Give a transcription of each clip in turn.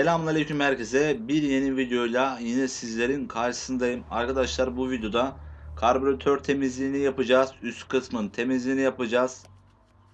Selamünaleyküm herkese. Bir yeni videoyla yine sizlerin karşısındayım. Arkadaşlar bu videoda karbüratör temizliğini yapacağız. Üst kısmın temizliğini yapacağız.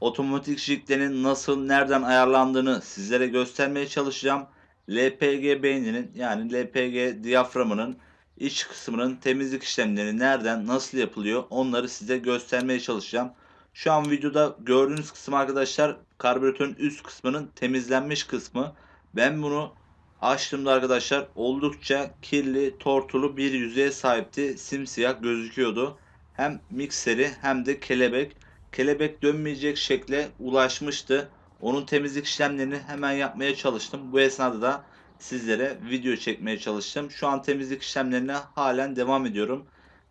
Otomatik jiklerin nasıl nereden ayarlandığını sizlere göstermeye çalışacağım. LPG beyninin yani LPG diyaframının iç kısmının temizlik işlemleri nereden nasıl yapılıyor onları size göstermeye çalışacağım. Şu an videoda gördüğünüz kısım arkadaşlar karbüratörün üst kısmının temizlenmiş kısmı. Ben bunu açtığımda arkadaşlar oldukça kirli, tortulu bir yüzeye sahipti. Simsiyah gözüküyordu. Hem mikseri hem de kelebek. Kelebek dönmeyecek şekle ulaşmıştı. Onun temizlik işlemlerini hemen yapmaya çalıştım. Bu esnada da sizlere video çekmeye çalıştım. Şu an temizlik işlemlerine halen devam ediyorum.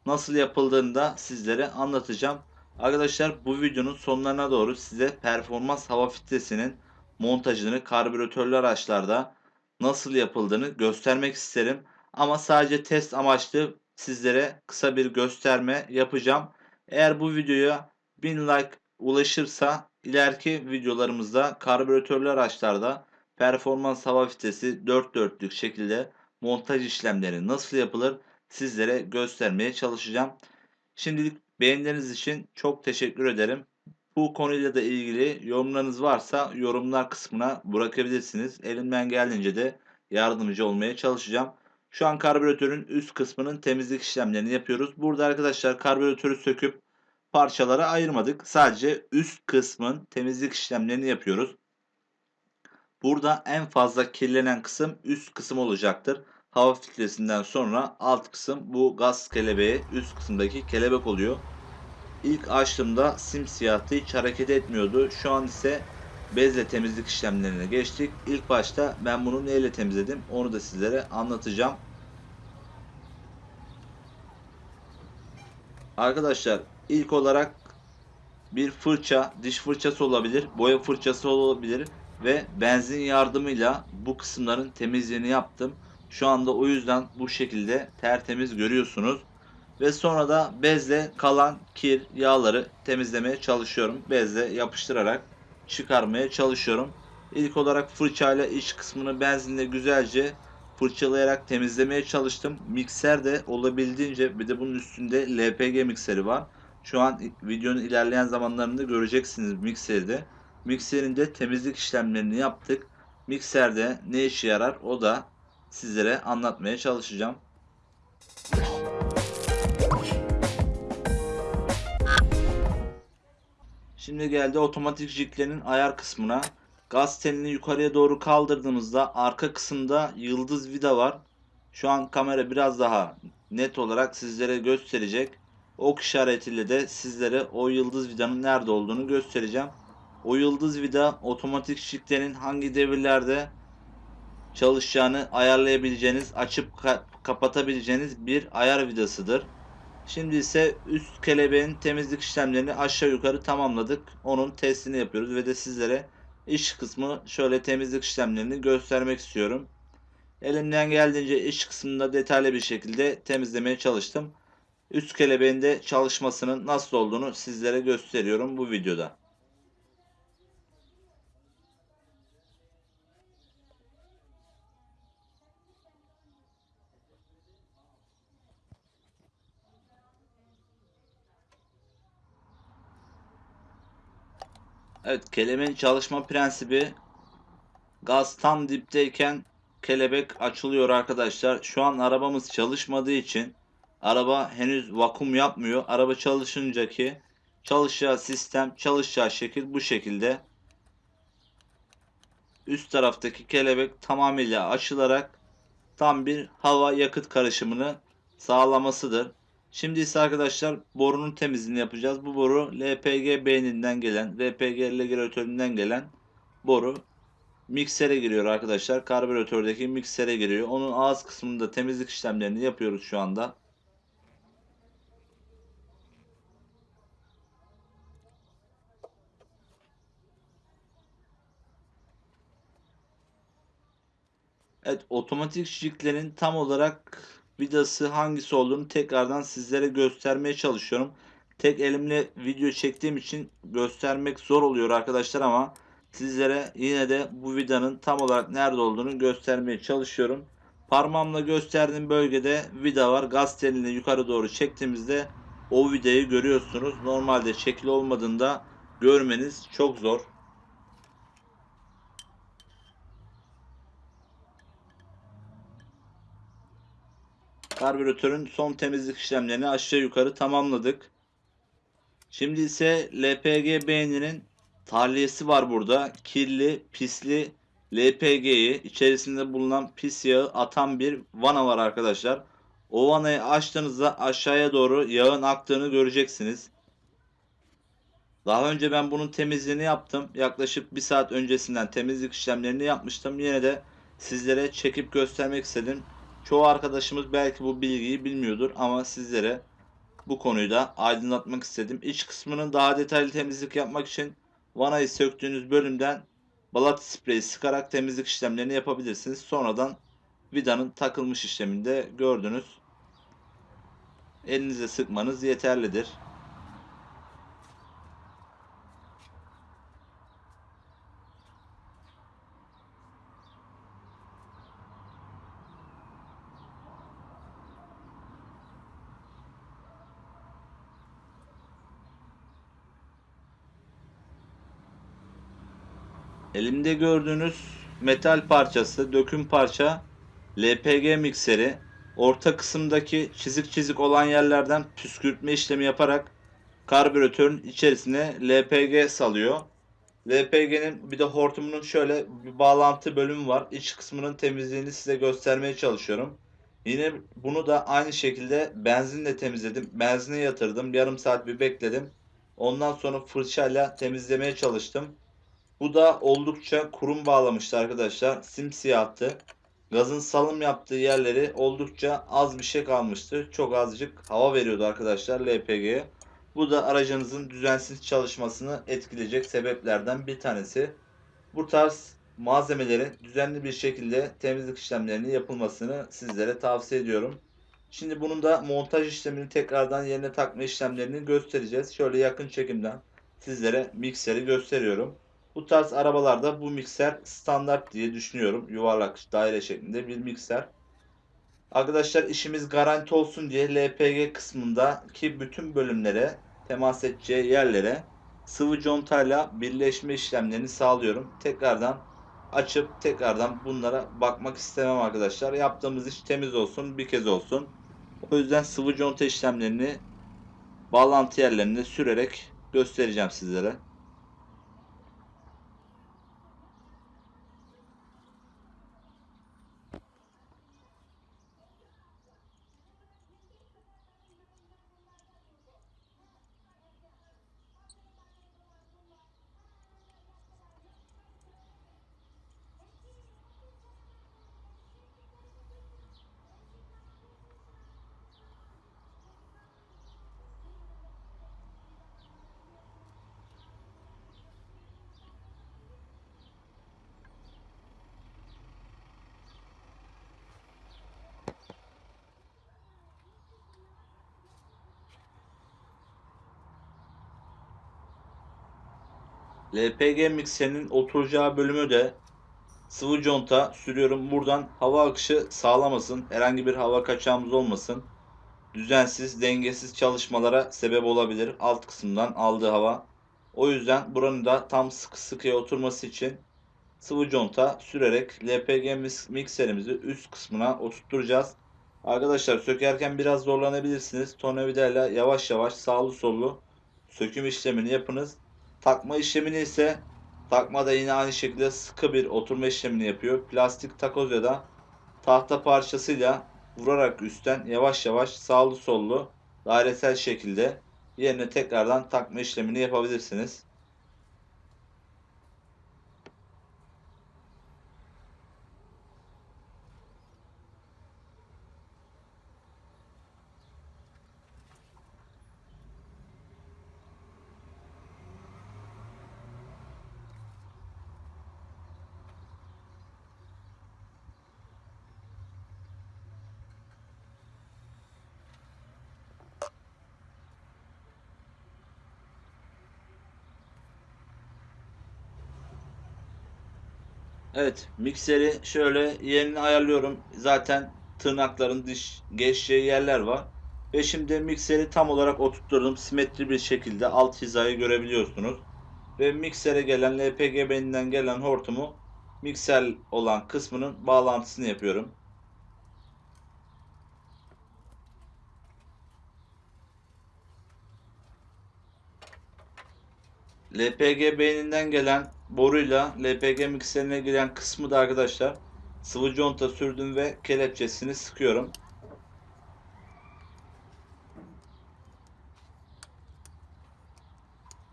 Nasıl yapıldığını da sizlere anlatacağım. Arkadaşlar bu videonun sonlarına doğru size performans hava filtresinin montajını karbüratörlü araçlarda nasıl yapıldığını göstermek isterim. Ama sadece test amaçlı sizlere kısa bir gösterme yapacağım. Eğer bu videoya 1000 like ulaşırsa ileriki videolarımızda karbüratörlü araçlarda performans hava filtresi 4 dörtlük şekilde montaj işlemleri nasıl yapılır sizlere göstermeye çalışacağım. Şimdilik beğenileriniz için çok teşekkür ederim. Bu konuyla da ilgili yorumlarınız varsa yorumlar kısmına bırakabilirsiniz. Elimden geldiğince de yardımcı olmaya çalışacağım. Şu an karbüratörün üst kısmının temizlik işlemlerini yapıyoruz. Burada arkadaşlar karbüratörü söküp parçalara ayırmadık. Sadece üst kısmın temizlik işlemlerini yapıyoruz. Burada en fazla kirlenen kısım üst kısım olacaktır. Hava filtresinden sonra alt kısım bu gaz kelebeği üst kısımdaki kelebek oluyor. İlk açtığımda simsiyahtı hiç hareket etmiyordu. Şu an ise bezle temizlik işlemlerine geçtik. İlk başta ben bunu neyle temizledim onu da sizlere anlatacağım. Arkadaşlar ilk olarak bir fırça, diş fırçası olabilir, boya fırçası olabilir ve benzin yardımıyla bu kısımların temizliğini yaptım. Şu anda o yüzden bu şekilde tertemiz görüyorsunuz. Ve sonra da bezle kalan kir, yağları temizlemeye çalışıyorum. Bezle yapıştırarak çıkarmaya çalışıyorum. İlk olarak fırçayla iç kısmını benzinle güzelce fırçalayarak temizlemeye çalıştım. Mikser de olabildiğince bir de bunun üstünde LPG mikseri var. Şu an videonun ilerleyen zamanlarında göreceksiniz mikseri de. Mikserin de temizlik işlemlerini yaptık. Mikserde ne işe yarar o da sizlere anlatmaya çalışacağım. Şimdi geldi otomatik jiklerin ayar kısmına. Gaz telini yukarıya doğru kaldırdığımızda arka kısımda yıldız vida var. Şu an kamera biraz daha net olarak sizlere gösterecek. Ok işaretiyle de sizlere o yıldız vidanın nerede olduğunu göstereceğim. O yıldız vida otomatik jiklerin hangi devirlerde çalışacağını ayarlayabileceğiniz, açıp kapatabileceğiniz bir ayar vidasıdır. Şimdi ise üst kelebeğin temizlik işlemlerini aşağı yukarı tamamladık. Onun testini yapıyoruz ve de sizlere iç kısmı şöyle temizlik işlemlerini göstermek istiyorum. Elimden geldiğince iç kısmında detaylı bir şekilde temizlemeye çalıştım. Üst kelebeğin de çalışmasının nasıl olduğunu sizlere gösteriyorum bu videoda. Evet kelebeğin çalışma prensibi gaz tam dipteyken kelebek açılıyor arkadaşlar. Şu an arabamız çalışmadığı için araba henüz vakum yapmıyor. Araba çalışınca ki çalışacağı sistem çalışacağı şekil bu şekilde. Üst taraftaki kelebek tamamıyla açılarak tam bir hava yakıt karışımını sağlamasıdır. Şimdi ise arkadaşlar borunun temizliğini yapacağız. Bu boru LPG beyninden gelen, LPG regülatöründen gelen boru miksere giriyor arkadaşlar. Karbüratördeki miksere giriyor. Onun ağız kısmında temizlik işlemlerini yapıyoruz şu anda. Evet otomatik jiklerin tam olarak vidası hangisi olduğunu tekrardan sizlere göstermeye çalışıyorum. Tek elimle video çektiğim için göstermek zor oluyor arkadaşlar ama Sizlere yine de bu vidanın tam olarak nerede olduğunu göstermeye çalışıyorum. Parmağımla gösterdiğim bölgede vida var. Gaz telini yukarı doğru çektiğimizde o vidayı görüyorsunuz. Normalde şekil olmadığında görmeniz çok zor. Karbüratörün son temizlik işlemlerini aşağı yukarı tamamladık. Şimdi ise LPG beyninin tahliyesi var burada. Kirli, pisli LPG'yi içerisinde bulunan pis yağı atan bir vana var arkadaşlar. O vanayı açtığınızda aşağıya doğru yağın aktığını göreceksiniz. Daha önce ben bunun temizliğini yaptım. Yaklaşık bir saat öncesinden temizlik işlemlerini yapmıştım. Yine de sizlere çekip göstermek istedim. Çoğu arkadaşımız belki bu bilgiyi bilmiyordur ama sizlere bu konuyu da aydınlatmak istedim. İç kısmının daha detaylı temizlik yapmak için vanayı söktüğünüz bölümden balat spreyi sıkarak temizlik işlemlerini yapabilirsiniz. Sonradan vidanın takılmış işleminde gördünüz. Elinize sıkmanız yeterlidir. Elimde gördüğünüz metal parçası, döküm parça LPG mikseri. Orta kısımdaki çizik çizik olan yerlerden püskürtme işlemi yaparak karbüratörün içerisine LPG salıyor. LPG'nin bir de hortumunun şöyle bir bağlantı bölümü var. İç kısmının temizliğini size göstermeye çalışıyorum. Yine bunu da aynı şekilde benzinle temizledim. Benzine yatırdım. Yarım saat bir bekledim. Ondan sonra fırçayla temizlemeye çalıştım. Bu da oldukça kurum bağlamıştı arkadaşlar. Simsiyahtı. Gazın salım yaptığı yerleri oldukça az bir şey kalmıştı. Çok azıcık hava veriyordu arkadaşlar LPG'ye. Bu da aracınızın düzensiz çalışmasını etkileyecek sebeplerden bir tanesi. Bu tarz malzemeleri düzenli bir şekilde temizlik işlemlerinin yapılmasını sizlere tavsiye ediyorum. Şimdi bunun da montaj işlemini tekrardan yerine takma işlemlerini göstereceğiz. Şöyle yakın çekimden sizlere mikseri gösteriyorum. Bu tarz arabalarda bu mikser standart diye düşünüyorum. Yuvarlak daire şeklinde bir mikser. Arkadaşlar işimiz garanti olsun diye LPG kısmındaki bütün bölümlere temas edeceği yerlere sıvı contayla birleşme işlemlerini sağlıyorum. Tekrardan açıp tekrardan bunlara bakmak istemem arkadaşlar. Yaptığımız iş temiz olsun bir kez olsun. O yüzden sıvı conta işlemlerini bağlantı yerlerinde sürerek göstereceğim sizlere. LPG mikserinin oturacağı bölümü de sıvı conta sürüyorum. Buradan hava akışı sağlamasın. Herhangi bir hava kaçağımız olmasın. Düzensiz, dengesiz çalışmalara sebep olabilir. Alt kısımdan aldığı hava. O yüzden buranın da tam sıkı sıkıya oturması için sıvı conta sürerek LPG mikserimizi üst kısmına oturtturacağız. Arkadaşlar sökerken biraz zorlanabilirsiniz. Tornavidayla yavaş yavaş sağlı sollu söküm işlemini yapınız. Takma işlemini ise takma da yine aynı şekilde sıkı bir oturma işlemini yapıyor. Plastik takoz ya da tahta parçasıyla vurarak üstten yavaş yavaş sağlı sollu dairesel şekilde yerine tekrardan takma işlemini yapabilirsiniz. Evet, mikseri şöyle yerini ayarlıyorum. Zaten tırnakların dış geçeceği yerler var. Ve şimdi mikseri tam olarak oturtturdum. Simetri bir şekilde alt hizayı görebiliyorsunuz. Ve miksere gelen LPG beninden gelen hortumu mikser olan kısmının bağlantısını yapıyorum. LPG beyninden gelen boruyla LPG mikserine giren kısmı da arkadaşlar sıvı conta sürdüm ve kelepçesini sıkıyorum.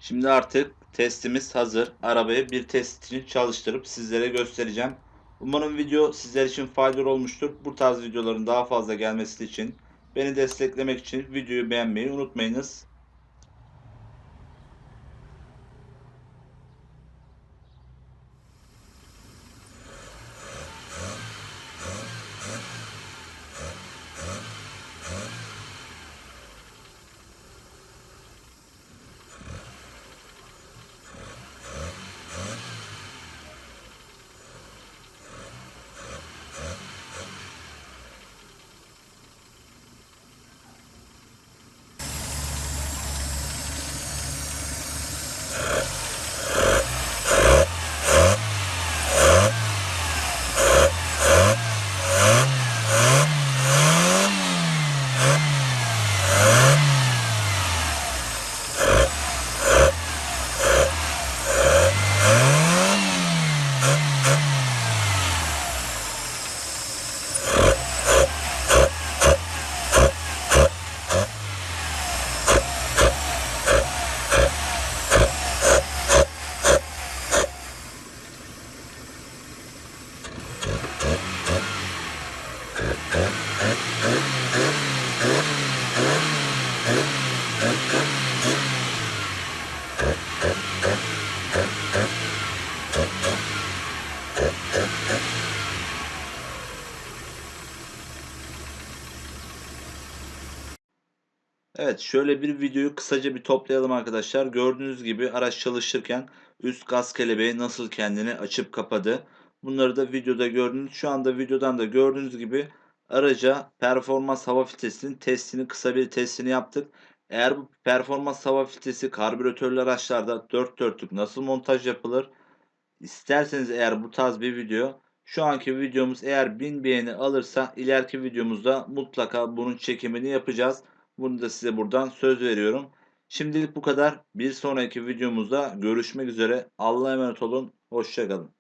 Şimdi artık testimiz hazır. Arabayı bir test için çalıştırıp sizlere göstereceğim. Umarım video sizler için faydalı olmuştur. Bu tarz videoların daha fazla gelmesi için beni desteklemek için videoyu beğenmeyi unutmayınız. Evet şöyle bir videoyu kısaca bir toplayalım arkadaşlar. Gördüğünüz gibi araç çalışırken üst gaz kelebeği nasıl kendini açıp kapadı. Bunları da videoda gördünüz. Şu anda videodan da gördüğünüz gibi araca performans hava filtresinin testini kısa bir testini yaptık. Eğer bu performans hava filtresi karbüratörlü araçlarda 4 dörtlük nasıl montaj yapılır? İsterseniz eğer bu tarz bir video şu anki videomuz eğer 1000 beğeni alırsa ileriki videomuzda mutlaka bunun çekimini yapacağız. Bunu da size buradan söz veriyorum. Şimdilik bu kadar. Bir sonraki videomuzda görüşmek üzere. Allah'a emanet olun. Hoşçakalın.